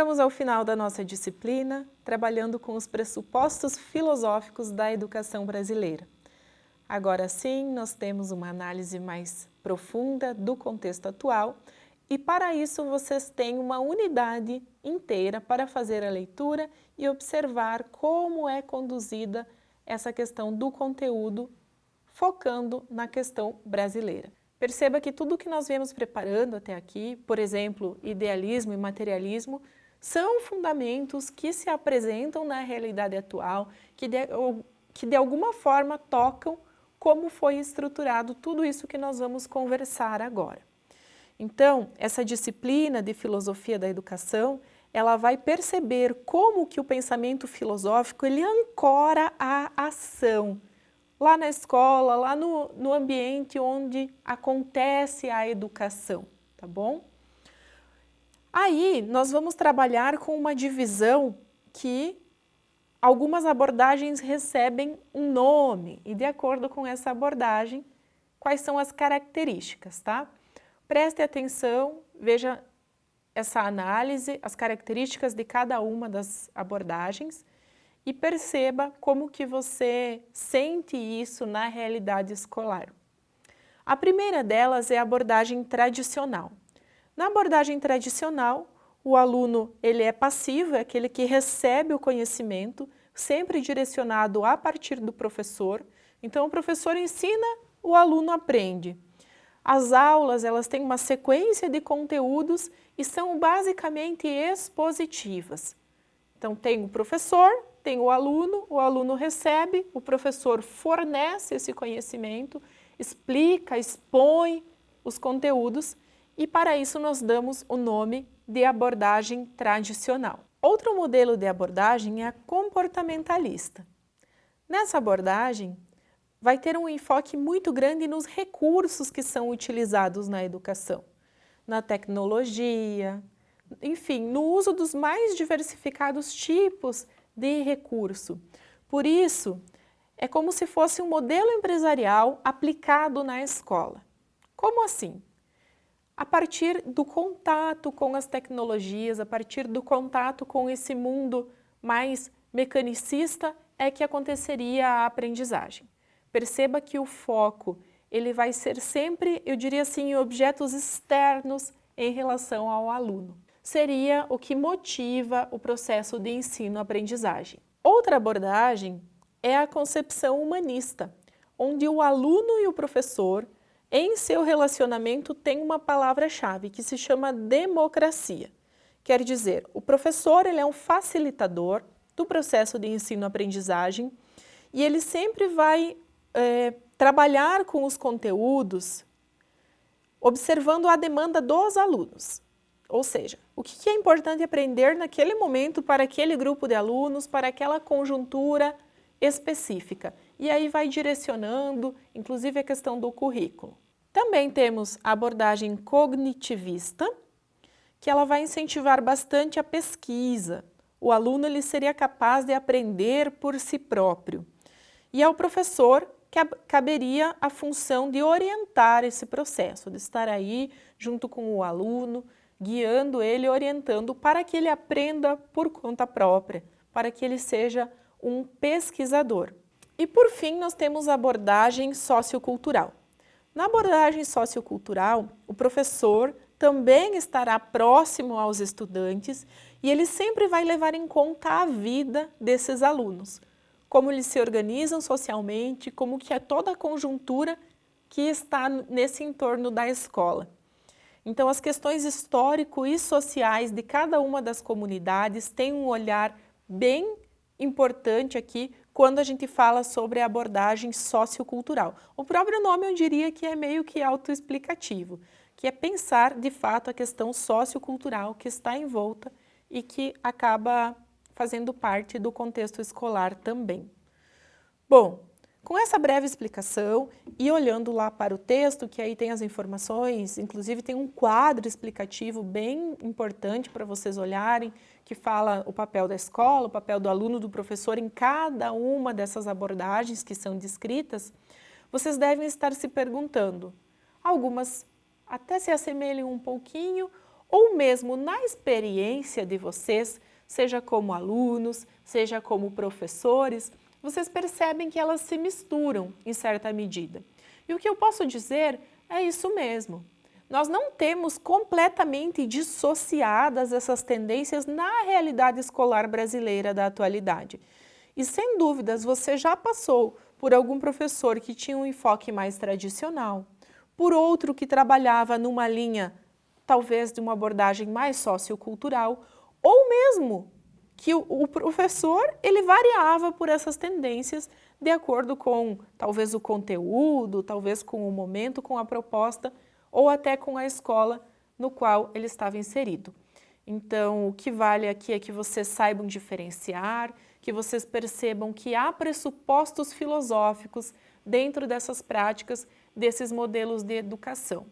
chegamos ao final da nossa disciplina, trabalhando com os pressupostos filosóficos da educação brasileira. Agora sim, nós temos uma análise mais profunda do contexto atual e para isso vocês têm uma unidade inteira para fazer a leitura e observar como é conduzida essa questão do conteúdo, focando na questão brasileira. Perceba que tudo que nós viemos preparando até aqui, por exemplo, idealismo e materialismo, são fundamentos que se apresentam na realidade atual, que de, que de alguma forma tocam como foi estruturado tudo isso que nós vamos conversar agora. Então, essa disciplina de filosofia da educação, ela vai perceber como que o pensamento filosófico ele ancora a ação, lá na escola, lá no, no ambiente onde acontece a educação, tá bom? Aí, nós vamos trabalhar com uma divisão que algumas abordagens recebem um nome e de acordo com essa abordagem, quais são as características, tá? Preste atenção, veja essa análise, as características de cada uma das abordagens e perceba como que você sente isso na realidade escolar. A primeira delas é a abordagem tradicional. Na abordagem tradicional, o aluno ele é passivo, é aquele que recebe o conhecimento, sempre direcionado a partir do professor. Então, o professor ensina, o aluno aprende. As aulas elas têm uma sequência de conteúdos e são basicamente expositivas. Então, tem o professor, tem o aluno, o aluno recebe, o professor fornece esse conhecimento, explica, expõe os conteúdos e para isso nós damos o nome de abordagem tradicional. Outro modelo de abordagem é a comportamentalista. Nessa abordagem, vai ter um enfoque muito grande nos recursos que são utilizados na educação, na tecnologia, enfim, no uso dos mais diversificados tipos de recurso. Por isso, é como se fosse um modelo empresarial aplicado na escola. Como assim? A partir do contato com as tecnologias, a partir do contato com esse mundo mais mecanicista, é que aconteceria a aprendizagem. Perceba que o foco ele vai ser sempre, eu diria assim, em objetos externos em relação ao aluno. Seria o que motiva o processo de ensino-aprendizagem. Outra abordagem é a concepção humanista, onde o aluno e o professor em seu relacionamento tem uma palavra-chave que se chama democracia. Quer dizer, o professor ele é um facilitador do processo de ensino-aprendizagem e ele sempre vai é, trabalhar com os conteúdos observando a demanda dos alunos. Ou seja, o que é importante aprender naquele momento para aquele grupo de alunos, para aquela conjuntura específica. E aí vai direcionando, inclusive a questão do currículo. Também temos a abordagem cognitivista, que ela vai incentivar bastante a pesquisa. O aluno ele seria capaz de aprender por si próprio. E ao professor que caberia a função de orientar esse processo, de estar aí junto com o aluno, guiando ele, orientando para que ele aprenda por conta própria, para que ele seja um pesquisador. E por fim, nós temos a abordagem sociocultural. Na abordagem sociocultural, o professor também estará próximo aos estudantes e ele sempre vai levar em conta a vida desses alunos, como eles se organizam socialmente, como que é toda a conjuntura que está nesse entorno da escola. Então, as questões histórico e sociais de cada uma das comunidades têm um olhar bem importante aqui quando a gente fala sobre abordagem sociocultural. O próprio nome eu diria que é meio que autoexplicativo, que é pensar de fato a questão sociocultural que está em volta e que acaba fazendo parte do contexto escolar também. Bom, com essa breve explicação e olhando lá para o texto, que aí tem as informações, inclusive tem um quadro explicativo bem importante para vocês olharem, que fala o papel da escola, o papel do aluno, do professor em cada uma dessas abordagens que são descritas, vocês devem estar se perguntando, algumas até se assemelham um pouquinho, ou mesmo na experiência de vocês, seja como alunos, seja como professores, vocês percebem que elas se misturam em certa medida. E o que eu posso dizer é isso mesmo. Nós não temos completamente dissociadas essas tendências na realidade escolar brasileira da atualidade. E sem dúvidas você já passou por algum professor que tinha um enfoque mais tradicional, por outro que trabalhava numa linha talvez de uma abordagem mais sociocultural, ou mesmo que o, professor ele variava por essas tendências de acordo com talvez o conteúdo, talvez com o momento, com a proposta ou até com a escola no qual ele estava inserido. Então, o que vale aqui é que vocês saibam diferenciar, que vocês percebam que há pressupostos filosóficos dentro dessas práticas, desses modelos de educação.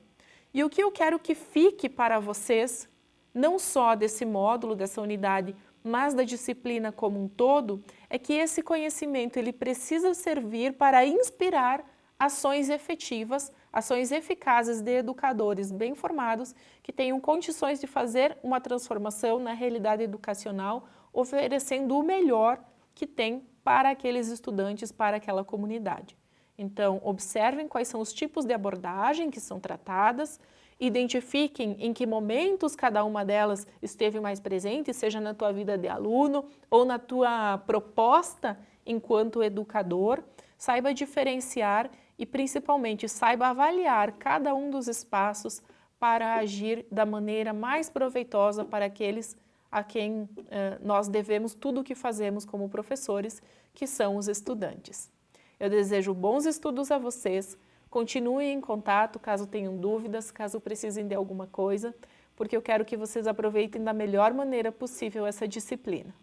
E o que eu quero que fique para vocês, não só desse módulo, dessa unidade, mas da disciplina como um todo, é que esse conhecimento ele precisa servir para inspirar ações efetivas, ações eficazes de educadores bem formados que tenham condições de fazer uma transformação na realidade educacional, oferecendo o melhor que tem para aqueles estudantes, para aquela comunidade. Então, observem quais são os tipos de abordagem que são tratadas, identifiquem em que momentos cada uma delas esteve mais presente, seja na tua vida de aluno ou na tua proposta enquanto educador, saiba diferenciar e principalmente saiba avaliar cada um dos espaços para agir da maneira mais proveitosa para aqueles a quem eh, nós devemos tudo o que fazemos como professores, que são os estudantes. Eu desejo bons estudos a vocês, continuem em contato caso tenham dúvidas, caso precisem de alguma coisa, porque eu quero que vocês aproveitem da melhor maneira possível essa disciplina.